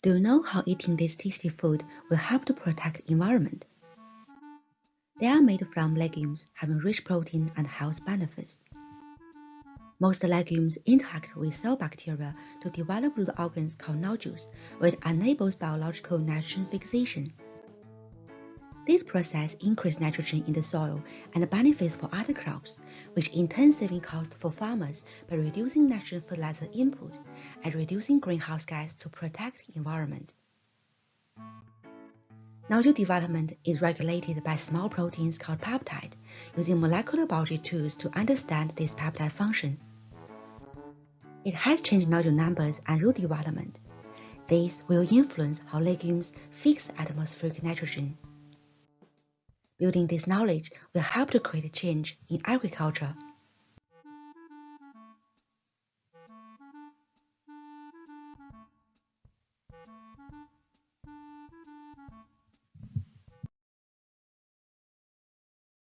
Do you know how eating this tasty food will help to protect the environment? They are made from legumes having rich protein and health benefits. Most legumes interact with cell bacteria to develop root organs called nodules, which enables biological nitrogen fixation. This process increases nitrogen in the soil and benefits for other crops, which in turn saving cost for farmers by reducing nitrogen fertilizer input and reducing greenhouse gas to protect environment. Nodule development is regulated by small proteins called peptide, using molecular biology tools to understand this peptide function. It has changed nodule numbers and root development. This will influence how legumes fix atmospheric nitrogen. Building this knowledge will help to create change in agriculture.